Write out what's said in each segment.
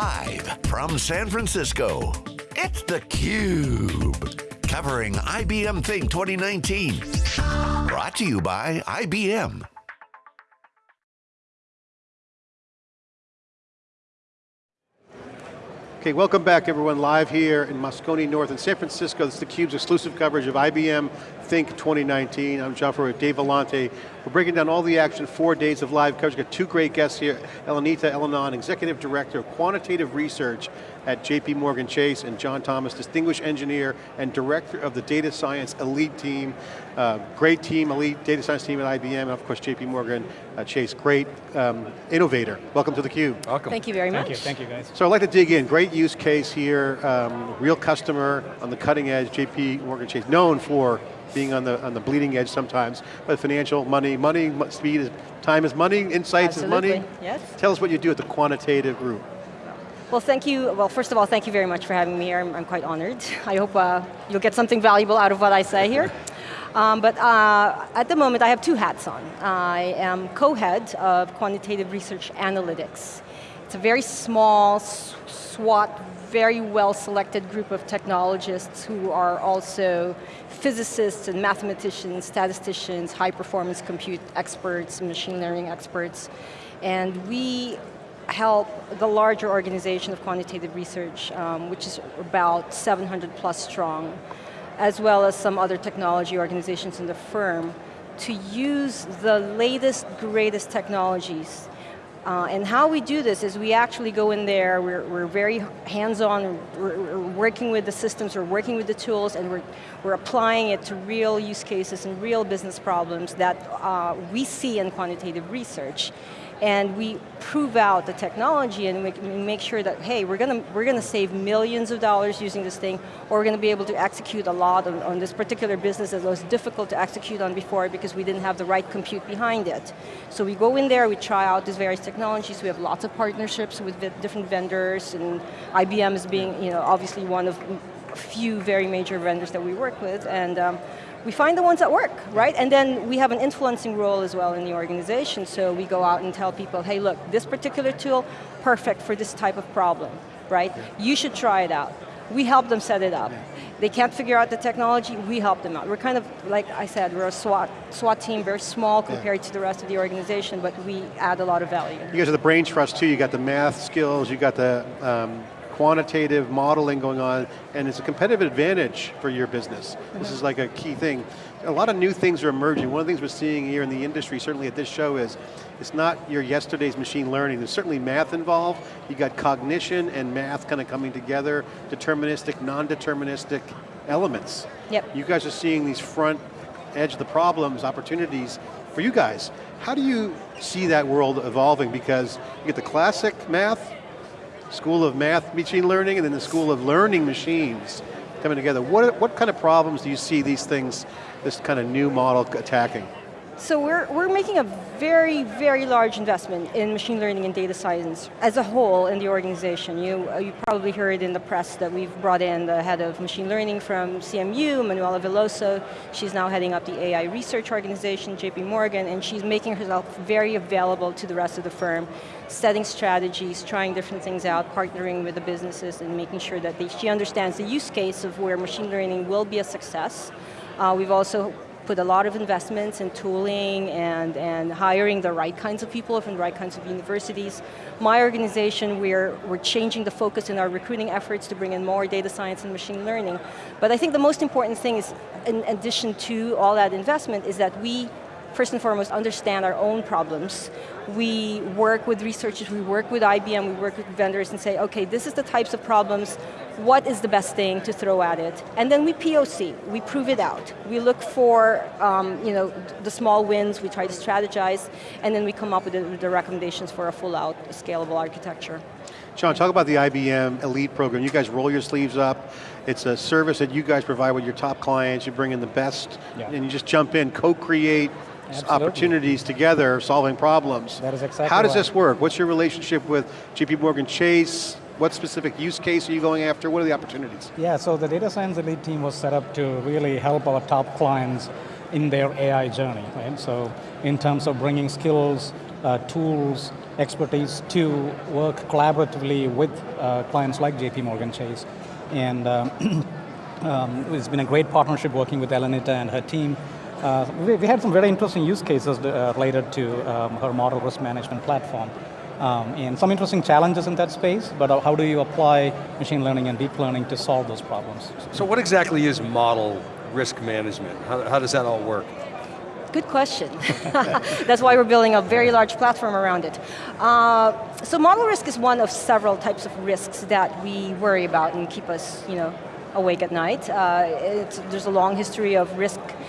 Live from San Francisco, it's theCUBE. Covering IBM Think 2019. Brought to you by IBM. Okay, welcome back everyone, live here in Moscone North in San Francisco. This is theCUBE's exclusive coverage of IBM Think 2019. I'm John Furrier with Dave Vellante. We're breaking down all the action, four days of live coverage. We've got two great guests here, Elenita Elinon, Executive Director of Quantitative Research at JP Morgan Chase, and John Thomas, Distinguished Engineer and Director of the Data Science Elite Team. Uh, great team, elite data science team at IBM, and of course JP Morgan uh, Chase, great um, innovator. Welcome to theCUBE. Welcome. Thank you very much. Thank you, thank you guys. So I'd like to dig in, great use case here, um, real customer on the cutting edge, JP Morgan Chase, known for being on the on the bleeding edge sometimes, but financial, money, money, speed, is, time is money, insights Absolutely. is money. Yes. Tell us what you do at the quantitative group. Well, thank you. Well, first of all, thank you very much for having me here. I'm, I'm quite honored. I hope uh, you'll get something valuable out of what I say here. Um, but uh, at the moment, I have two hats on. I am co-head of Quantitative Research Analytics. It's a very small, SWAT, very well-selected group of technologists who are also physicists and mathematicians, statisticians, high-performance compute experts, machine learning experts. And we help the larger organization of quantitative research, um, which is about 700 plus strong, as well as some other technology organizations in the firm, to use the latest, greatest technologies. Uh, and how we do this is we actually go in there, we're, we're very hands-on, we're, we're, working with the systems, we're working with the tools, and we're, we're applying it to real use cases and real business problems that uh, we see in quantitative research and we prove out the technology and we make sure that, hey, we're going to we're going to save millions of dollars using this thing, or we're going to be able to execute a lot on, on this particular business that was difficult to execute on before because we didn't have the right compute behind it. So we go in there, we try out these various technologies, we have lots of partnerships with different vendors, and IBM is being, you know, obviously one of a few very major vendors that we work with, and um, we find the ones that work, right? And then we have an influencing role as well in the organization, so we go out and tell people, hey look, this particular tool, perfect for this type of problem, right? Yeah. You should try it out. We help them set it up. Yeah. They can't figure out the technology, we help them out. We're kind of, like I said, we're a SWAT, SWAT team, very small compared yeah. to the rest of the organization, but we add a lot of value. You guys are the brain trust too, you got the math skills, you got the um, quantitative modeling going on, and it's a competitive advantage for your business. This is like a key thing. A lot of new things are emerging. One of the things we're seeing here in the industry, certainly at this show, is it's not your yesterday's machine learning. There's certainly math involved. You got cognition and math kind of coming together, deterministic, non-deterministic elements. Yep. You guys are seeing these front edge of the problems, opportunities for you guys. How do you see that world evolving? Because you get the classic math, School of Math Machine Learning and then the School of Learning Machines coming together. What, what kind of problems do you see these things, this kind of new model attacking? So we're, we're making a very, very large investment in machine learning and data science as a whole in the organization. You, uh, you probably heard in the press that we've brought in the head of machine learning from CMU, Manuela Veloso. She's now heading up the AI research organization, JP Morgan, and she's making herself very available to the rest of the firm, setting strategies, trying different things out, partnering with the businesses and making sure that they, she understands the use case of where machine learning will be a success. Uh, we've also put a lot of investments in tooling and, and hiring the right kinds of people from the right kinds of universities. My organization, we're, we're changing the focus in our recruiting efforts to bring in more data science and machine learning. But I think the most important thing is, in addition to all that investment, is that we first and foremost, understand our own problems. We work with researchers, we work with IBM, we work with vendors and say, okay, this is the types of problems, what is the best thing to throw at it? And then we POC, we prove it out. We look for um, you know, the small wins, we try to strategize, and then we come up with the, the recommendations for a full out scalable architecture. John, talk about the IBM Elite program. You guys roll your sleeves up. It's a service that you guys provide with your top clients. You bring in the best, yeah. and you just jump in, co-create, opportunities together, solving problems. That is exactly How does right. this work? What's your relationship with JP Morgan Chase? What specific use case are you going after? What are the opportunities? Yeah, so the Data Science Elite team was set up to really help our top clients in their AI journey, right? So in terms of bringing skills uh, tools, expertise to work collaboratively with uh, clients like JP Morgan Chase. And um, um, it's been a great partnership working with Elenita and her team. Uh, we, we, had some very interesting use cases uh, related to um, her model risk management platform. Um, and some interesting challenges in that space, but how do you apply machine learning and deep learning to solve those problems? So what exactly is model risk management? How, how does that all work? Good question. That's why we're building a very large platform around it. Uh, so model risk is one of several types of risks that we worry about and keep us you know, awake at night. Uh, there's a long history of risk uh,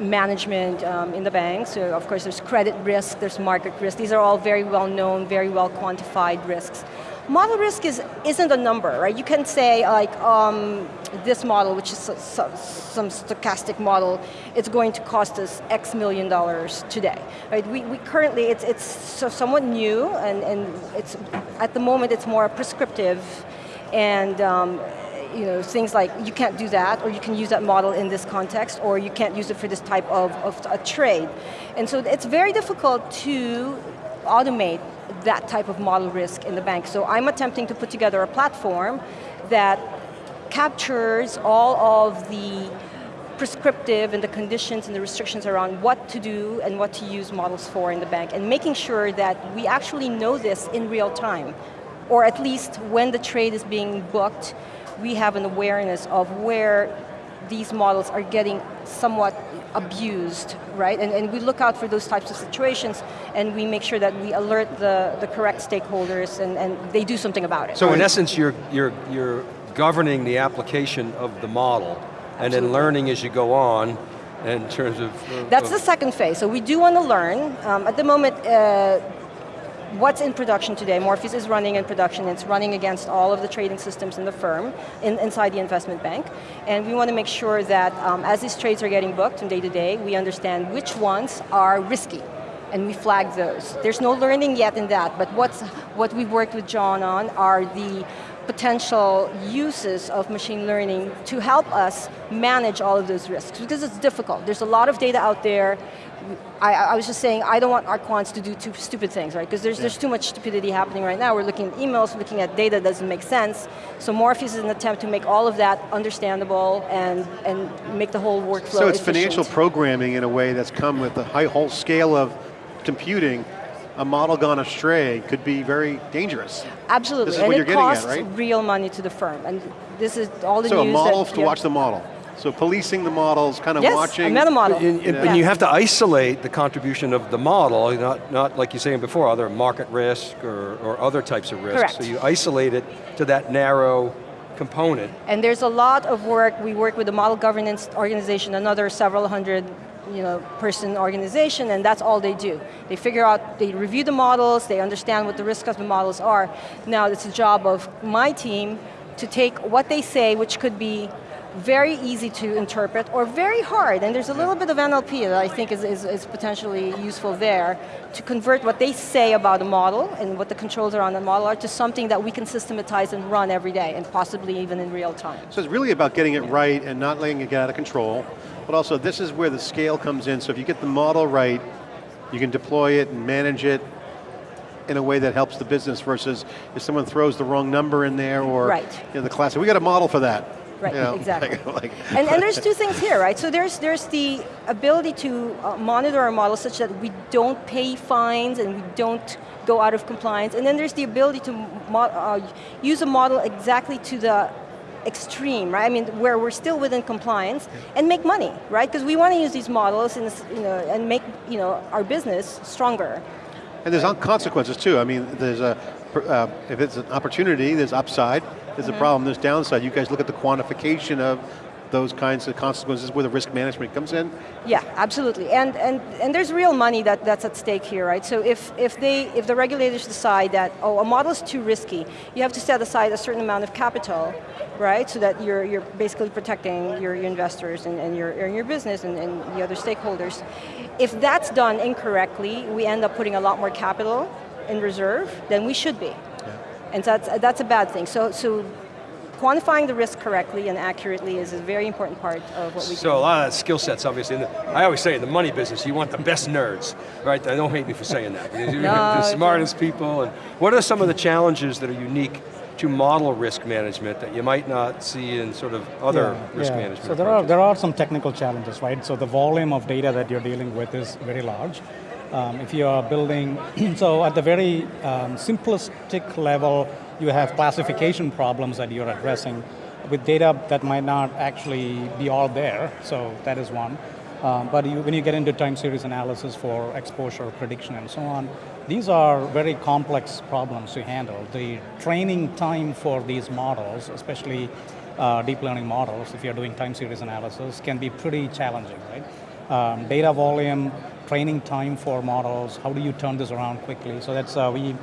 management um, in the bank. So of course there's credit risk, there's market risk. These are all very well known, very well quantified risks. Model risk is, isn't a number, right? You can say like, um, this model, which is some stochastic model, it's going to cost us X million dollars today. Right? We, we currently, it's, it's so somewhat new, and, and it's, at the moment it's more prescriptive, and um, you know, things like you can't do that, or you can use that model in this context, or you can't use it for this type of, of a trade. And so it's very difficult to automate that type of model risk in the bank. So I'm attempting to put together a platform that captures all of the prescriptive and the conditions and the restrictions around what to do and what to use models for in the bank and making sure that we actually know this in real time or at least when the trade is being booked we have an awareness of where these models are getting somewhat abused, right? And, and we look out for those types of situations and we make sure that we alert the, the correct stakeholders and, and they do something about it. So in essence, you're, you're, you're governing the application of the model Absolutely. and then learning as you go on in terms of... That's of the second phase. So we do want to learn. Um, at the moment, uh, what's in production today, Morpheus is running in production, it's running against all of the trading systems in the firm, in, inside the investment bank, and we want to make sure that um, as these trades are getting booked from day to day, we understand which ones are risky, and we flag those. There's no learning yet in that, but what's, what we've worked with John on are the potential uses of machine learning to help us manage all of those risks, because it's difficult. There's a lot of data out there, I, I, was just saying, I don't want our quants to do too stupid things, right? Because there's, yeah. there's too much stupidity happening right now. We're looking at emails, we're looking at data that doesn't make sense. So Morpheus is an attempt to make all of that understandable and, and make the whole workflow So it's efficient. financial programming in a way that's come with the high whole scale of computing a model gone astray could be very dangerous. Absolutely, and it costs at, right? real money to the firm. And this is all the so news So a model that, to watch the model. So policing the models, kind of yes, watching. a meta model. And, and, and, you have to isolate the contribution of the model, not, not like you were saying before, other market risk or, or other types of risks. Correct. So you isolate it to that narrow component. And there's a lot of work, we work with the model governance organization, another several hundred you know, person organization, and that's all they do. They figure out, they review the models, they understand what the risk of the models are. Now it's the job of my team to take what they say, which could be very easy to interpret or very hard, and there's a little bit of NLP that I think is, is, is, potentially useful there to convert what they say about a model and what the controls around the model are to something that we can systematize and run every day and possibly even in real time. So it's really about getting it yeah. right and not letting it get out of control, but also this is where the scale comes in, so if you get the model right, you can deploy it and manage it in a way that helps the business versus if someone throws the wrong number in there or right. you know, the classic, we got a model for that. Right, you know, exactly. Like, like and, and there's two things here, right? So there's, there's the ability to uh, monitor our model such that we don't pay fines and we don't go out of compliance. And then there's the ability to uh, use a model exactly to the extreme, right? I mean, where we're still within compliance and make money, right? Because we want to use these models and, you know, and make you know, our business stronger. And there's consequences too. I mean, there's a, uh, if it's an opportunity, there's upside. There's mm -hmm. a problem, there's downside. You guys look at the quantification of those kinds of consequences where the risk management comes in? Yeah, absolutely. And and and there's real money that, that's at stake here, right? So if if they if the regulators decide that oh a model is too risky, you have to set aside a certain amount of capital, right? So that you're you're basically protecting your, your investors and, and your and your business and, and the other stakeholders. If that's done incorrectly, we end up putting a lot more capital in reserve than we should be. Yeah. And that's, that's a bad thing. So, so quantifying the risk correctly and accurately is a very important part of what we do. So a lot of that skill sets, obviously. And I always say in the money business, you want the best nerds, right? I don't hate me for saying that. No, the smartest people. And what are some of the challenges that are unique to model risk management that you might not see in sort of other Yeah, risk yeah. management So there are, there are some technical challenges, right? So the volume of data that you're dealing with is very large. Um, if you are building, so at the very um, simplistic level, you have classification problems that you're addressing with data that might not actually be all there, so that is one. Um, but you, when you get into time series analysis for exposure prediction and so on, these are very complex problems to handle. The training time for these models, especially uh, deep learning models, if you're doing time series analysis, can be pretty challenging, right? Um, data volume, training time for models, how do you turn this around quickly? So that's, uh, we,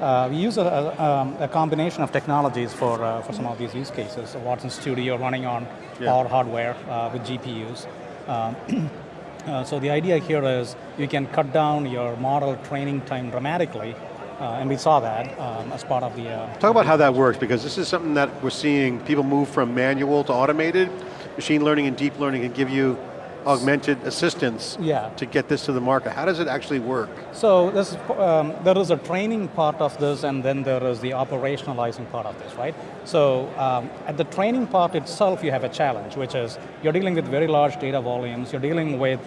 uh, we use a, a, um, a combination of technologies for, uh, for some of these use cases. So Watson Studio running on Yeah. our hardware uh, with GPUs. Um, uh, so the idea here is you can cut down your model training time dramatically, uh, and we saw that um, as part of the. Uh, Talk about how that works, because this is something that we're seeing people move from manual to automated. Machine learning and deep learning can give you augmented assistance Yeah. to get this to the market. How does it actually work? So this, um, there is a training part of this, and then there is the operationalizing part of this, right? So um, at the training part itself, you have a challenge, which is you're dealing with very large data volumes. You're dealing with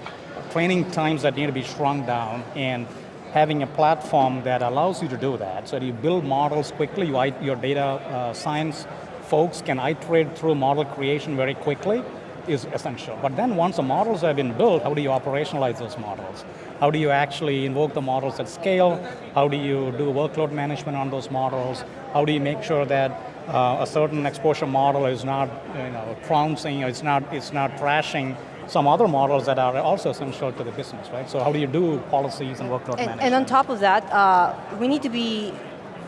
training times that need to be shrunk down, and having a platform that allows you to do that. So you build models quickly. You, your data uh, science folks can iterate through model creation very quickly is essential. But then once the models have been built, how do you operationalize those models? How do you actually invoke the models at scale? How do you do workload management on those models? How do you make sure that uh, a certain exposure model is not you know, trouncing, it's not, it's not trashing some other models that are also essential to the business, right? So how do you do policies and workload And, management? and on top of that, uh, we need to be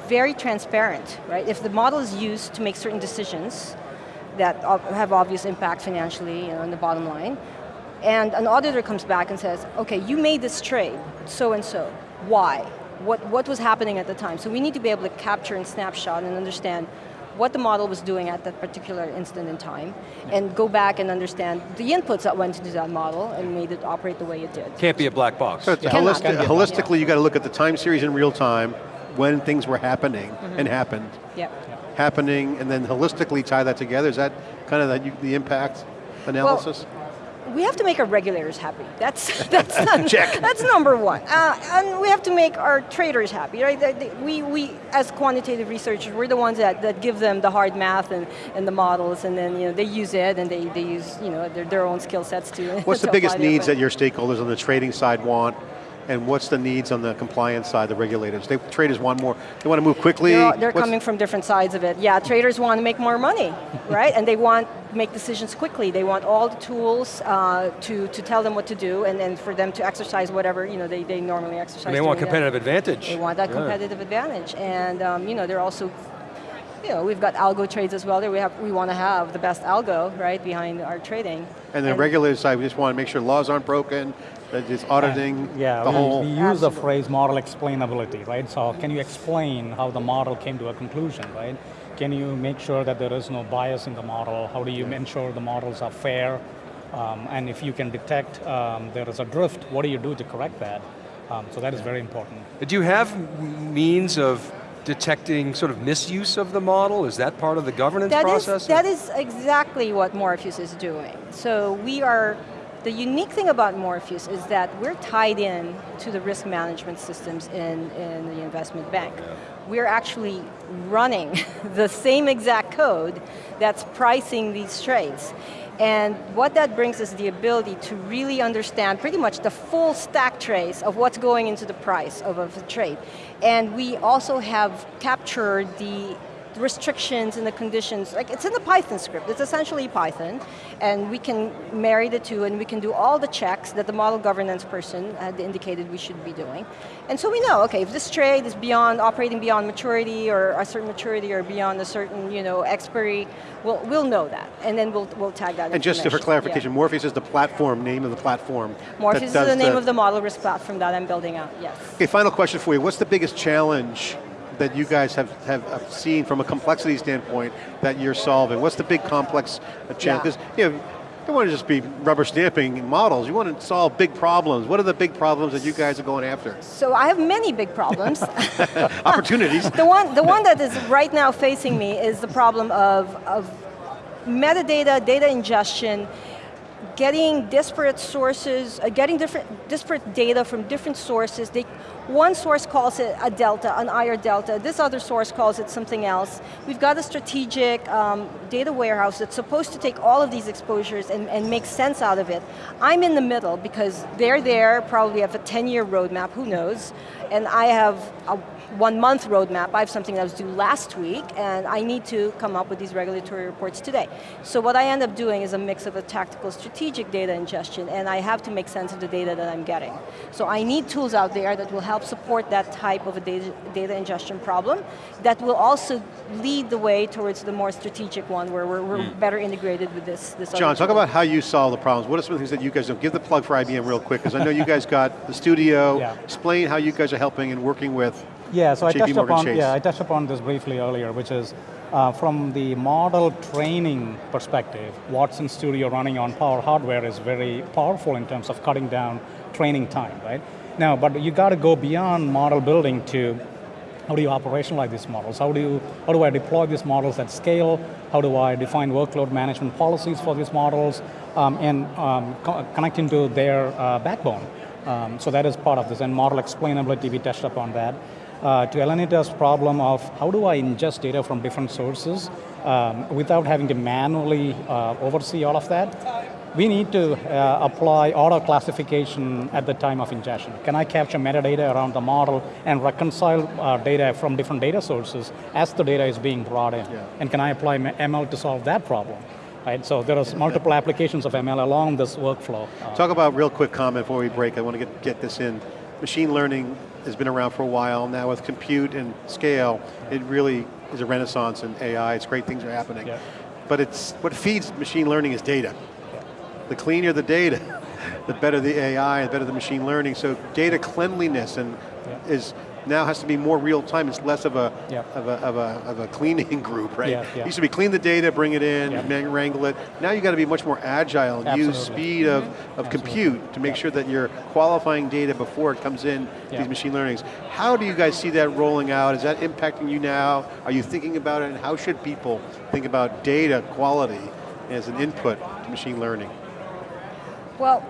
very transparent, right? If the model is used to make certain decisions that have obvious impact financially, you know, on the bottom line, and an auditor comes back and says, okay, you made this trade, so and so, why? What, what was happening at the time? So we need to be able to capture and snapshot and understand what the model was doing at that particular instant in time, and go back and understand the inputs that went into that model and made it operate the way it did. Can't be a black box. So it's Yeah. holistic- Can be a- holistically, you got to look at the time series in real time, when things were happening mm-hmm. and happened. Yeah. Happening, and then holistically tie that together. Is that kind of the, the impact analysis? We have to make our regulators happy. That's that's not. That's number one. Uh, and we have to make our traders happy, right? We, we, as quantitative researchers, we're the ones that, that give them the hard math and, and the models, and then you know they use it, and they, they use you know their, their own skill sets to. What's the biggest needs that your stakeholders on the trading side want, and what's the needs on the compliance side, the regulators? They, traders want more, they want to move quickly. They're, all- they're coming from different sides of it. Yeah, traders want to make more money, right? And they want to make decisions quickly. They want all the tools uh, to, to tell them what to do and then for them to exercise whatever you know they, they normally exercise. And they want doing that. competitive advantage. They want that Yeah. competitive advantage. And um, you know, they're also, you know, we've got algo trades as well. There we have, we want to have the best algo, right, behind our trading. And the regulator side, we just want to make sure laws aren't broken, that it's auditing Yeah, the we, whole. we use the phrase model explainability, right? So can you explain how the model came to a conclusion, right? Can you make sure that there is no bias in the model? How do you ensure the models are fair? Um, and if you can detect um, there is a drift, what do you do to correct that? Um, so that is very important. Do you have means of detecting sort of misuse of the model? Is that part of the governance That is, process? that is exactly what Morpheus is doing. So we are, the unique thing about Morpheus is that we're tied in to the risk management systems in, in the investment bank. We're actually running the same exact code that's pricing these trades. And what that brings is the ability to really understand pretty much the full stack trace of what's going into the price of, of a trade. And we also have captured the restrictions and the conditions, like it's in the Python script, it's essentially Python, and we can marry the two and we can do all the checks that the model governance person had indicated we should be doing. And so we know, okay, if this trade is beyond, operating beyond maturity or a certain maturity or beyond a certain, you know, expiry, we'll, we'll know that, and then we'll, we'll tag that And just for clarification, Yeah. Morpheus is the platform, name of the platform. Morpheus is the name of the model risk platform that I'm building out, yes. Okay, final question for you. What's the biggest challenge that you guys have, have seen from a complexity standpoint that you're solving? What's the big complex challenge? Because you know, you don't want to just be rubber stamping models, you want to solve big problems. What are the big problems that you guys are going after? So I have many big problems. Opportunities. the, one, the one that is right now facing me is the problem of, of metadata, data ingestion, getting disparate sources, uh, getting different, disparate data from different sources. They, one source calls it a delta, an IR delta. This other source calls it something else. We've got a strategic um, data warehouse that's supposed to take all of these exposures and, and make sense out of it. I'm in the middle because they're there, probably have a 10-year roadmap, who knows, and I have a one month roadmap. I have something that was due last week and I need to come up with these regulatory reports today. So what I end up doing is a mix of a tactical strategic data ingestion and I have to make sense of the data that I'm getting. So I need tools out there that will help support that type of a data, data ingestion problem that will also lead the way towards the more strategic one where we're, we're mm. better integrated with this. this John, talk about how you solve the problems. What are some of the things that you guys do? Give the plug for IBM real quick because I know you guys got the studio. Yeah. Explain how you guys are helping and working with yeah, so I touched upon Chase. yeah I touched upon this briefly earlier, which is uh, from the model training perspective, Watson Studio running on Power hardware is very powerful in terms of cutting down training time, right? Now, but you got to go beyond model building to how do you operationalize these models? How do you how do I deploy these models at scale? How do I define workload management policies for these models um, and um, co connecting to their uh, backbone? Um, so that is part of this, and model explainability, we touched upon that uh, to Elenita's problem of how do I ingest data from different sources um, without having to manually uh, oversee all of that, we need to uh, apply auto classification at the time of ingestion. Can I capture metadata around the model and reconcile uh, data from different data sources as the data is being brought in? Yeah. And can I apply ML to solve that problem? Right, so there are multiple applications of ML along this workflow. Talk about real quick comment before we break. I want to get, get this in. Machine learning has been around for a while. Now with compute and scale, it really is a renaissance in AI. It's great things are happening. Yeah. But it's what feeds machine learning is data. Yeah. The cleaner the data, the better the AI, the better the machine learning. So data cleanliness and yeah. is now has to be more real time. It's less of a, of a, of a, of a cleaning group, right? Yeah, yeah. It used to be clean the data, bring it in, yeah. wrangle it. Now you got to be much more agile and Absolutely. use speed of, mm-hmm. of compute to make sure that you're qualifying data before it comes in these machine learnings. How do you guys see that rolling out? Is that impacting you now? Are you thinking about it? And how should people think about data quality as an input to machine learning? Well,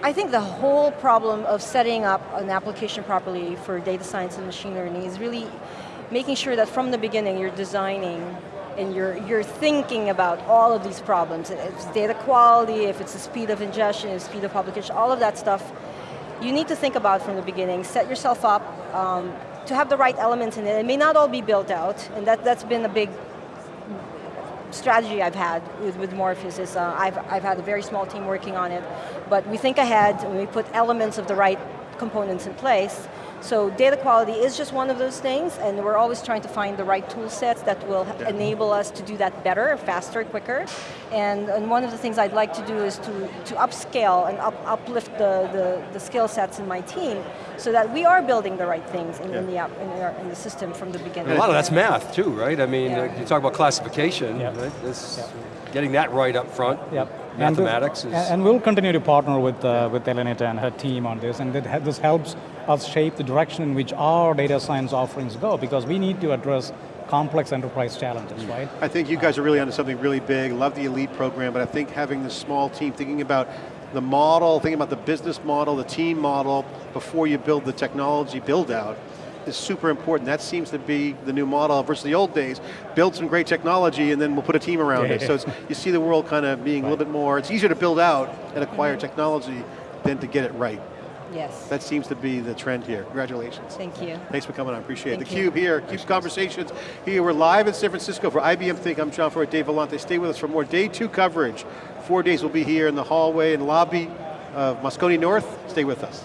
I think the whole problem of setting up an application properly for data science and machine learning is really making sure that from the beginning you're designing and you're, you're thinking about all of these problems. If it's data quality, if it's the speed of ingestion, the speed of publication, all of that stuff, you need to think about from the beginning, set yourself up um, to have the right elements in it. It may not all be built out, and that, that's been a big strategy I've had with, with Morpheus is uh, I've, I've had a very small team working on it, but we think ahead and we put elements of the right components in place so data quality is just one of those things, and we're always trying to find the right tool sets that will yeah. enable us to do that better, faster, quicker. And, and one of the things I'd like to do is to, to upscale and up, uplift the, the, the skill sets in my team so that we are building the right things in, yeah. in the, app, in, our, in, the system from the beginning. And a lot of that's math too, right? I mean, yeah. you talk about classification, right? getting that right up front. Yep mathematics and, and, we'll continue to partner with, uh, with Elenita and her team on this, and this helps us shape the direction in which our data science offerings go, because we need to address complex enterprise challenges, mm. right? I think you guys are really onto something really big, love the elite program, but I think having this small team, thinking about the model, thinking about the business model, the team model, before you build the technology build out, is super important. That seems to be the new model versus the old days. Build some great technology and then we'll put a team around yeah. it. So you see the world kind of being right. a little bit more, it's easier to build out and acquire technology than to get it right. Yes. That seems to be the trend here. Congratulations. Thank you. Thanks for coming on, appreciate Thank it. The Cube here, Cube Conversations. Here, we're live in San Francisco for IBM Think. I'm John Furrier, Dave Vellante. Stay with us for more day two coverage. Four days we'll be here in the hallway and lobby of Moscone North. Stay with us.